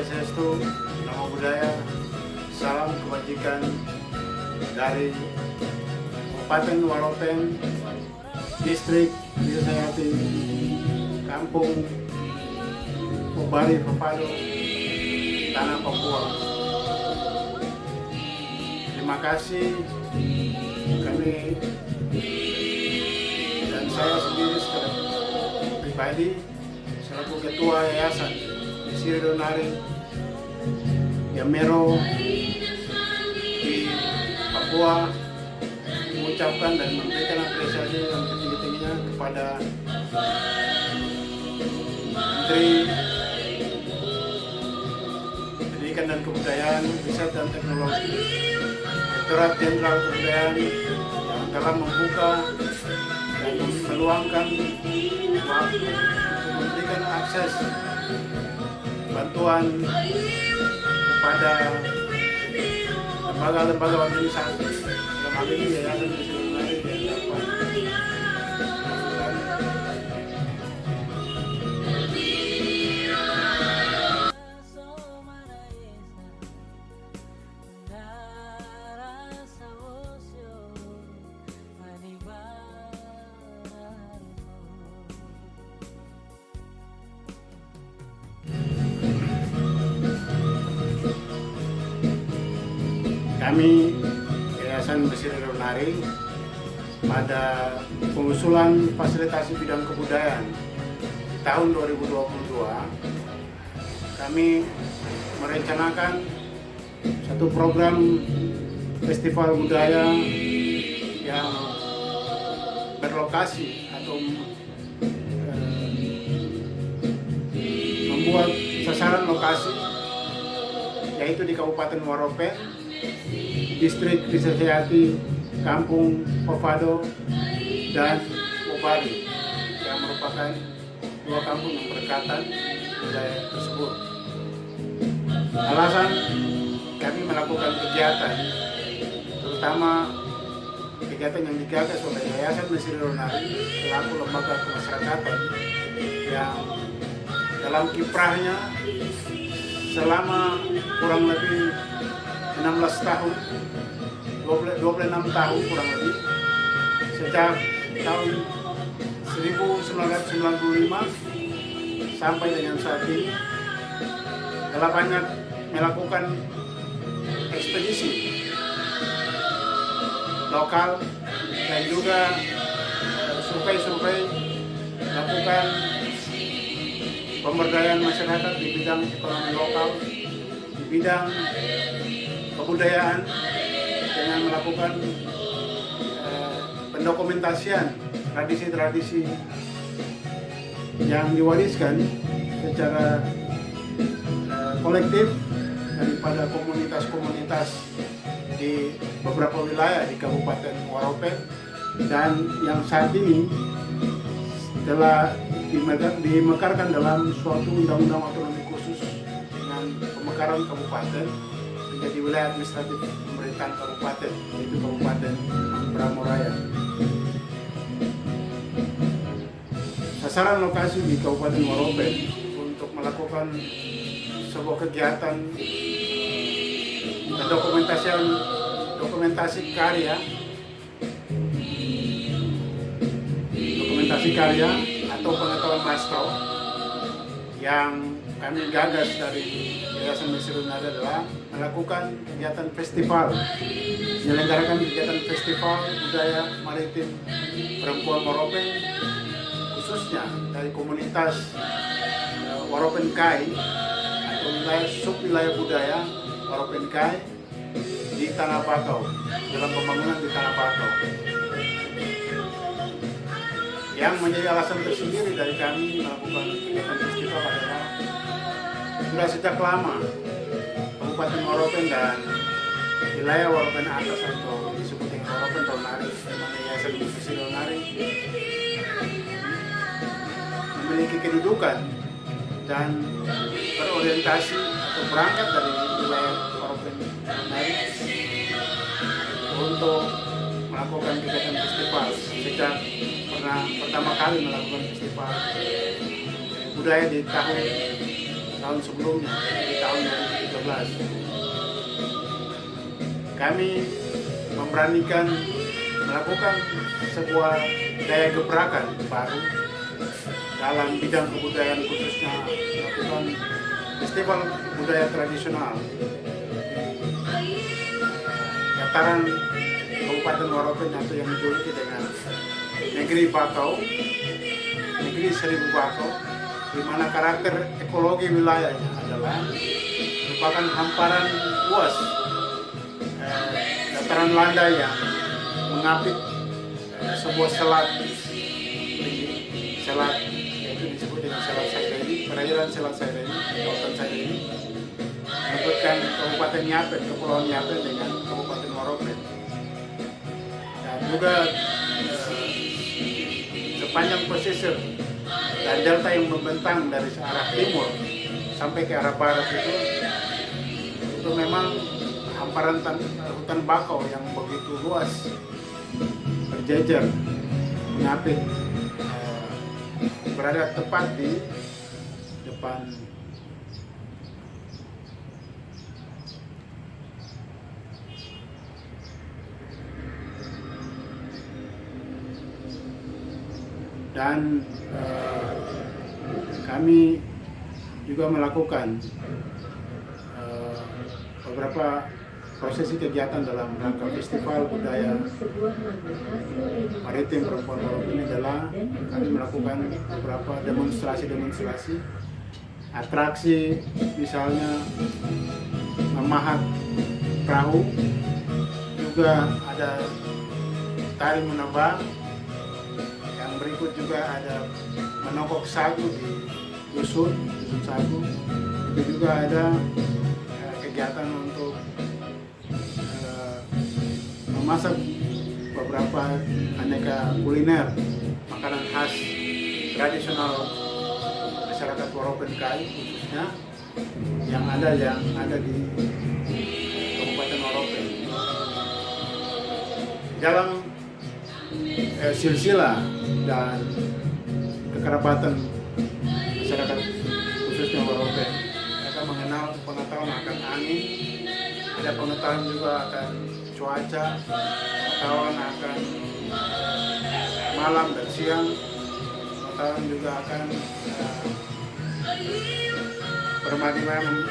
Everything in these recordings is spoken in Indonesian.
Om Swastiastu, Namo Buddhaya, salam kebajikan dari Kabupaten Waropen, Distrik Desa Kampung Pobari Papado, Tanah Papua. Terima kasih kami dan saya sendiri secara pribadi selaku ketua yayasan di Siri Donari Yamero di Papua mengucapkan dan memberikan apresiasi yang setinggi-tingginya kepada Menteri Pendidikan dan Kebudayaan, Riset dan Teknologi, Direktorat Jenderal Kebudayaan yang telah membuka dan meluangkan waktu memberikan akses bantuan kepada lembaga-lembaga organisasi. Dalam hal ini yayasan Bismillahirrahmanirrahim yang dapat kami Yayasan Besir Nari pada pengusulan fasilitasi bidang kebudayaan tahun 2022 kami merencanakan satu program festival budaya yang berlokasi atau eh, membuat sasaran lokasi yaitu di Kabupaten Waropen distrik Krisayati, Kampung Povado, dan Pobari yang merupakan dua kampung yang berdekatan wilayah tersebut. Alasan kami melakukan kegiatan, terutama kegiatan yang digagas oleh Yayasan Mesir Ronari selaku lembaga kemasyarakatan yang dalam kiprahnya selama kurang lebih 16 tahun. 20, 26 tahun kurang lebih. Sejak tahun 1995 sampai dengan saat ini telah banyak melakukan ekspedisi lokal dan juga survei-survei melakukan pemberdayaan masyarakat di bidang ekonomi lokal di bidang kebudayaan dengan melakukan eh, pendokumentasian tradisi-tradisi yang diwariskan secara eh, kolektif daripada komunitas-komunitas di beberapa wilayah di Kabupaten Waropen dan yang saat ini telah dimekarkan dalam suatu undang-undang otonomi khusus dengan pemekaran kabupaten menjadi wilayah administratif pemerintahan kabupaten yaitu Kabupaten Bramoraya. Sasaran lokasi di Kabupaten Waropen untuk melakukan sebuah kegiatan pendokumentasian dokumentasi karya dokumentasi karya atau pengetahuan maestro yang kami gagas dari Yayasan Mesir Nada adalah melakukan kegiatan festival menyelenggarakan kegiatan festival budaya maritim perempuan Waropen khususnya dari komunitas Waropen Kai atau sub wilayah budaya Waropen Kai di Tanah Bakau dalam pembangunan di Tanah Bakau yang menjadi alasan tersendiri dari kami melakukan kegiatan festival adalah sudah sejak lama Kabupaten Waropen dan wilayah Waropen atas atau disebut dengan Waropen memang Yayasan Musisi Ronari memiliki kedudukan dan berorientasi atau berangkat dari wilayah Waropen Ronari untuk melakukan kegiatan festival. Sejak pernah pertama kali melakukan festival budaya di tahun tahun sebelumnya di tahun 2013 kami memberanikan melakukan sebuah daya gebrakan baru dalam bidang kebudayaan khususnya melakukan festival budaya tradisional dataran Kabupaten Waropen atau yang dijuluki dengan negeri Bakau, negeri Seribu Bakau, di mana karakter ekologi wilayahnya adalah merupakan hamparan luas eh, dataran landai yang mengapit eh, sebuah selat. Selat yaitu disebut dengan selat Saireni, perairan selat Saireni, kawasan Saireni menyebutkan Kabupaten Nyapen, Kepulauan Nyapen dengan Kabupaten Waropen dan juga eh, sepanjang pesisir dan delta yang membentang dari arah timur sampai ke arah barat itu itu memang hamparan tan- hutan bakau yang begitu luas berjejer mengapit eh, berada tepat di depan dan eh, kami juga melakukan eh, beberapa prosesi kegiatan dalam rangka festival budaya maritim perempuan Baru ini adalah kami melakukan beberapa demonstrasi-demonstrasi atraksi misalnya memahat perahu juga ada tari menebang yang berikut juga ada menokok sagu di dusun dusun sagu itu juga ada eh, kegiatan untuk eh, memasak beberapa aneka kuliner makanan khas tradisional masyarakat Waropen Kai khususnya yang ada yang ada di Kabupaten Waropen dalam eh, silsilah dan kekerabatan khususnya Waropen mereka mengenal pengetahuan akan angin. Ada pengetahuan juga akan cuaca. Pengetahuan akan malam dan siang. Pengetahuan juga akan eh, bermati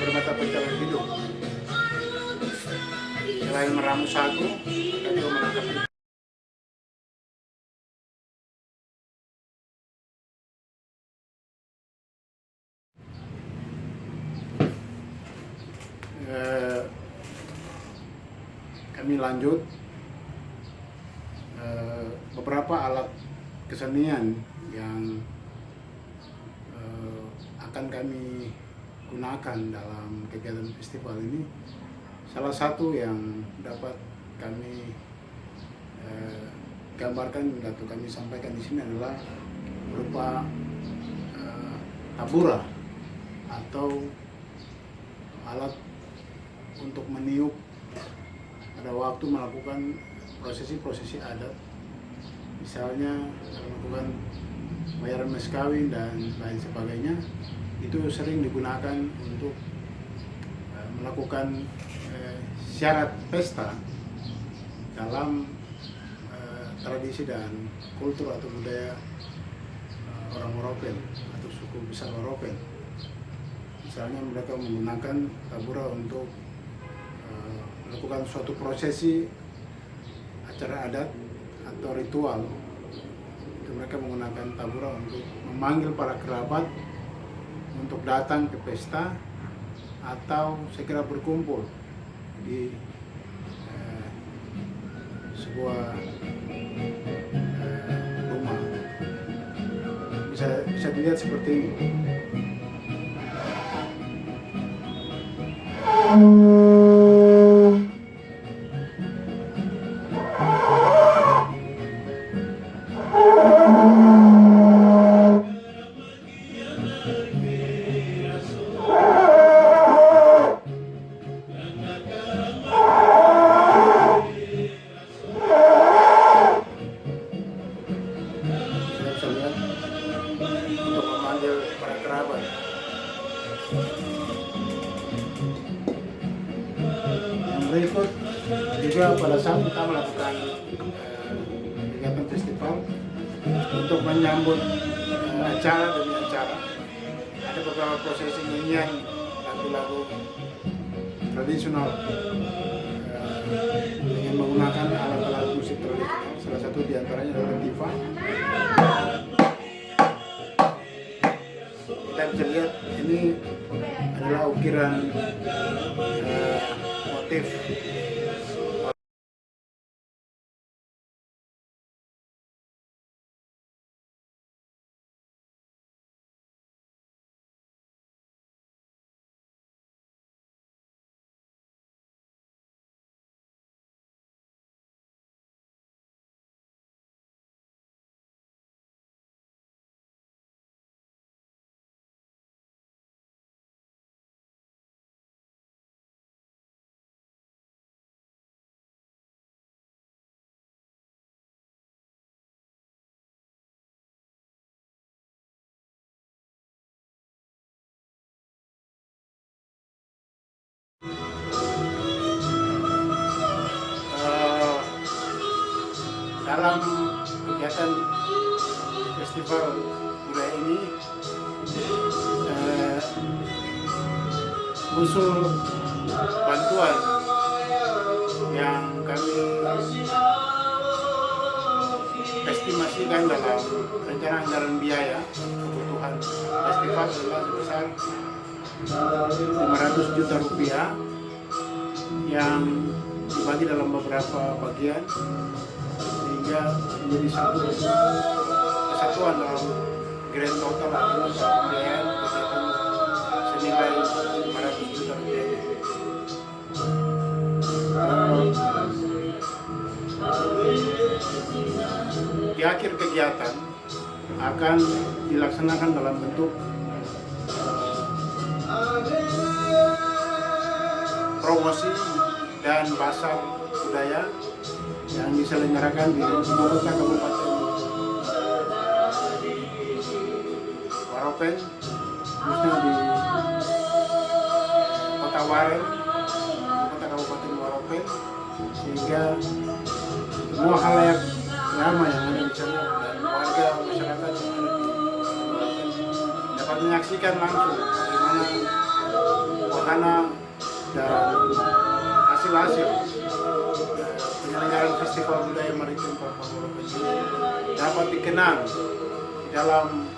bermata pencarian hidup. Selain meramu sagu mereka juga menangkap lanjut eh, beberapa alat kesenian yang eh, akan kami gunakan dalam kegiatan festival ini. Salah satu yang dapat kami eh, gambarkan atau kami sampaikan di sini adalah berupa tabura atau alat untuk meniup pada waktu melakukan prosesi-prosesi adat. Misalnya melakukan bayaran mas kawin dan lain sebagainya itu sering digunakan untuk eh, melakukan eh, syarat pesta dalam eh, tradisi dan kultur atau budaya orang Moropen atau suku besar Moropen misalnya mereka menggunakan tabura untuk melakukan suatu prosesi acara adat atau ritual. Itu mereka menggunakan tabura untuk memanggil para kerabat untuk datang ke pesta atau segera berkumpul di eh, sebuah eh, rumah. Bisa bisa dilihat seperti ini yang berikut juga pada saat kita melakukan eh, kegiatan eh, festival untuk menyambut eh, acara demi acara. Ada beberapa prosesi nyanyian lagu-lagu tradisional eh, dengan menggunakan alat-alat musik tradisional. Salah satu di antaranya adalah tifa. Kita bisa lihat ini adalah ukiran eh, motif dalam kegiatan festival budaya ini eh, usul bantuan yang kami estimasikan dalam rencana anggaran biaya kebutuhan festival adalah sebesar 500 juta rupiah yang dibagi dalam beberapa bagian sehingga menjadi satu kesatuan dalam grand total adalah pembiayaan kegiatan senilai 500 juta rupiah. Di akhir kegiatan akan dilaksanakan dalam bentuk promosi dan pasar budaya yang diselenggarakan di lima kota kabupaten. Waropen, khususnya di kota Waren, kota kabupaten Waropen, sehingga semua halayak ramai yang ada di sana warga masyarakat yang ada di dapat menyaksikan langsung bagaimana wahana dan hasil-hasil festival budaya maritim Papua dapat dikenang di dalam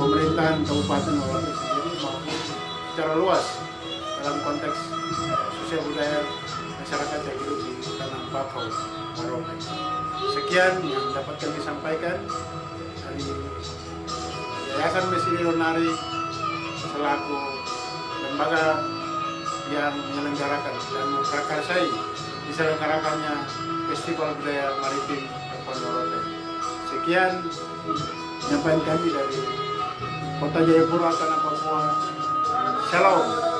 pemerintahan Kabupaten Morope sendiri maupun secara luas dalam konteks sosial budaya masyarakat yang hidup di tanah Papua Morope. Sekian yang dapat kami sampaikan dari Yayasan Mesiri Lonari selaku lembaga yang menyelenggarakan dan memprakarsai diselenggarakannya Festival Budaya Maritim Morope. Sekian penyampaian kami dari Kota Jayapura, Tanah Papua. Shalom.